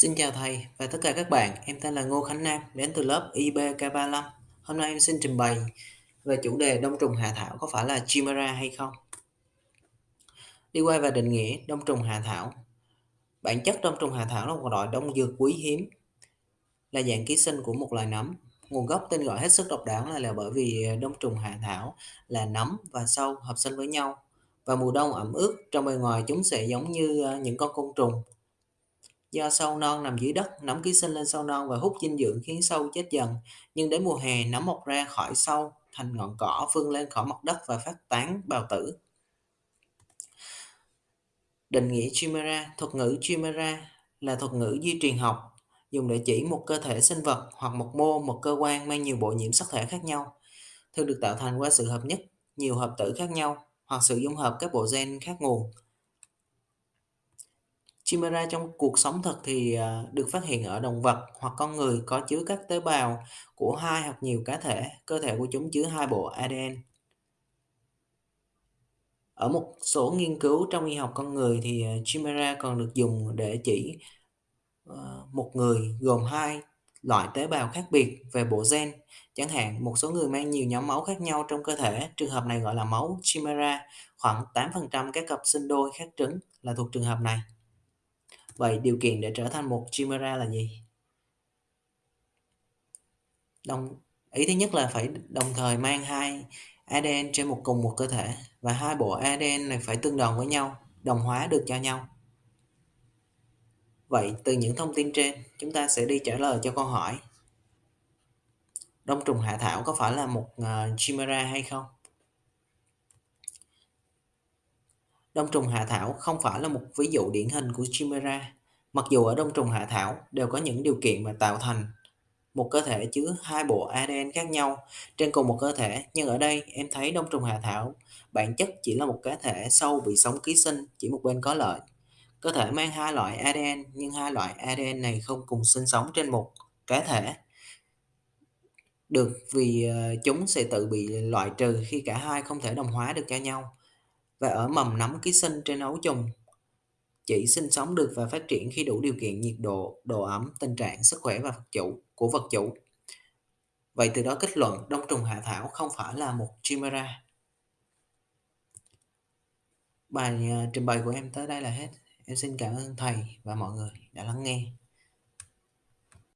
Xin chào thầy và tất cả các bạn, em tên là Ngô Khánh Nam, đến từ lớp IBK35. Hôm nay em xin trình bày về chủ đề đông trùng hạ thảo có phải là Chimera hay không. Đi qua và định nghĩa đông trùng hạ thảo. Bản chất đông trùng hạ thảo là một loại đông dược quý hiếm, là dạng ký sinh của một loài nấm. Nguồn gốc tên gọi hết sức độc đáo là, là bởi vì đông trùng hạ thảo là nấm và sâu hợp sinh với nhau. Và mùa đông ẩm ướt, trong bề ngoài chúng sẽ giống như ờ, những con côn trùng Do sâu non nằm dưới đất, nấm ký sinh lên sâu non và hút dinh dưỡng khiến sâu chết dần. Nhưng đến mùa hè, nấm mọc ra khỏi sâu thành ngọn cỏ vươn lên khỏi mặt đất và phát tán bào tử. Định nghĩa Chimera, thuật ngữ Chimera là thuật ngữ di truyền học dùng để chỉ một cơ thể sinh vật hoặc một mô, một cơ quan mang nhiều bộ nhiễm sắc thể khác nhau, thường được tạo thành qua sự hợp nhất nhiều hợp tử khác nhau hoặc sự dung hợp các bộ gen khác nguồn. Chimera trong cuộc sống thật thì à, được phát hiện ở động vật hoặc con người có chứa các tế bào của hai hoặc nhiều cá thể. Cơ thể của chúng chứa hai bộ ADN. Ở một số nghiên cứu trong y học con người thì à, Chimera còn được dùng để chỉ à, một người gồm hai loại tế bào khác biệt về bộ gen. Chẳng hạn, một số người mang nhiều nhóm máu khác nhau trong cơ thể, trường hợp này gọi là máu Chimera. Khoảng 8% các cặp sinh đôi khác trứng là thuộc trường hợp này. Vậy điều kiện để trở thành một chimera là gì? Đồng ý thứ nhất là phải đồng thời mang hai ADN trên một cùng một cơ thể và hai bộ ADN này phải tương đồng với nhau, đồng hóa được cho nhau. Vậy từ những thông tin trên, chúng ta sẽ đi trả lời cho câu hỏi Đông trùng hạ thảo có phải là một uh, chimera hay không? Đông trùng hạ thảo không phải là một ví dụ điển hình của chimera. Mặc dù ở đông trùng hạ thảo đều có những điều kiện mà tạo thành một cơ thể chứa hai bộ ADN khác nhau trên cùng một cơ thể, nhưng ở đây em thấy đông trùng hạ thảo bản chất chỉ là một cá thể sâu bị sống ký sinh, chỉ một bên có lợi. Cơ thể mang hai loại ADN nhưng hai loại ADN này không cùng sinh sống trên một cá thể. Được vì ờ, chúng sẽ tự bị loại trừ khi cả hai không thể đồng hóa được cho nhau. Và ở mầm nấm ký sinh trên ấu trùng chỉ sinh sống được và phát triển khi đủ điều kiện nhiệt độ, độ ẩm, tình trạng sức khỏe và vật chủ của vật chủ. Vậy từ đó kết luận đông trùng hạ thảo không phải là một chimera. Bài à, trình bày của em tới đây là hết. Em xin cảm ơn thầy và mọi người đã lắng nghe.